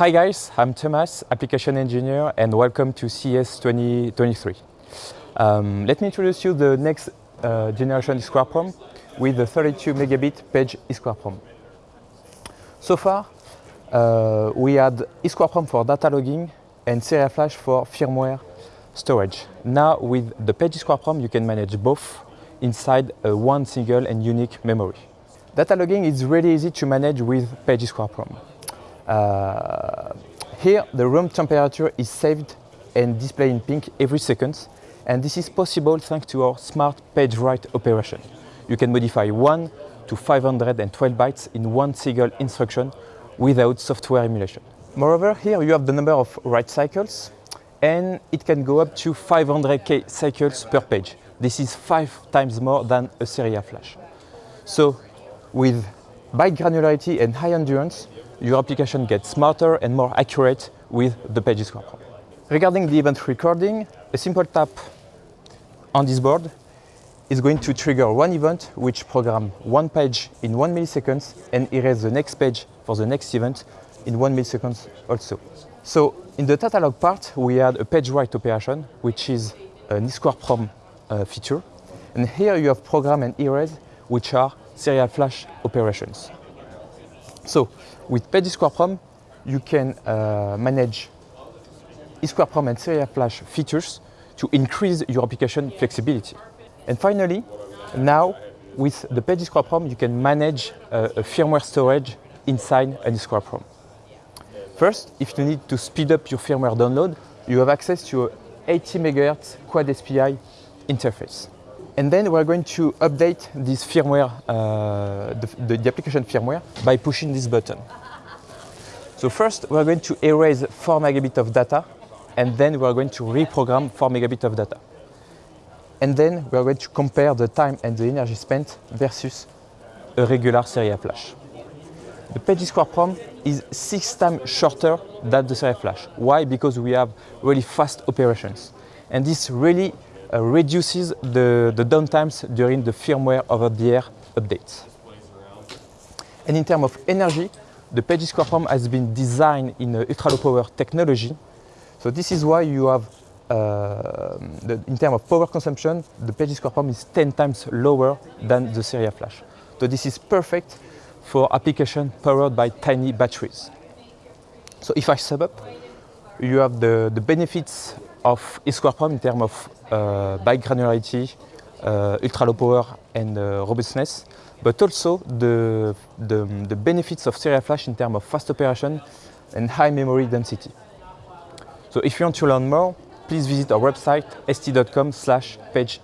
Hi guys, I'm Thomas, application engineer and welcome to CES 2023. Um, let me introduce you the next uh, generation EEE with the 32 megabit page EEPROM. So far, uh, we had EEPROM for data logging and Serial Flash for firmware storage. Now with the page EEPROM, you can manage both inside a one single and unique memory. Data logging is really easy to manage with page EEPROM. Uh, here, the room temperature is saved and displayed in pink every second, and this is possible thanks to our smart page write operation. You can modify 1 to 512 bytes in one single instruction without software emulation. Moreover, here you have the number of write cycles, and it can go up to 500k cycles per page. This is five times more than a serial flash. So, with byte granularity and high endurance, your application gets smarter and more accurate with the pages control. Regarding the event recording, a simple tap on this board is going to trigger one event which program one page in one milliseconds and erase the next page for the next event in one millisecond also. So in the catalog part, we had a page write operation, which is an EEPROM uh, feature. And here you have program and erase, which are serial flash operations. So with EEPROM, you can uh, manage EEPROM and serial flash features to increase your application flexibility. And finally, now with the EEPROM, you can manage uh, a firmware storage inside an EEPROM. First, if you need to speed up your firmware download, you have access to a 80 MHz Quad SPI interface. And then we're going to update this firmware, uh, the, the, application firmware, by pushing this button. So first, we're going to erase 4 megabit of data, and then we're going to reprogram 4 megabit of data. And then we're going to compare the time and the energy spent versus a regular serial flash. The page EEPROM is six times shorter than the serial flash. Why? Because we have really fast operations. And this really uh, reduces the, the downtimes during the firmware over-the-air updates. And in terms of energy, the page EEPROM has been designed in ultra-low power technology. So this is why you have, uh, the, in terms of power consumption, the page EEPROM is 10 times lower than the serial flash. So this is perfect for application powered by tiny batteries. So if I sum up, you have the, the benefits of EEPROM in terms of uh, granularity, uh, ultra low power and uh, robustness, but also the, the, the benefits of serial flash in terms of fast operation and high memory density. So if you want to learn more, please visit our website st.com slash page